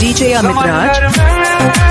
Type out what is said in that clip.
DJ Amit Raj.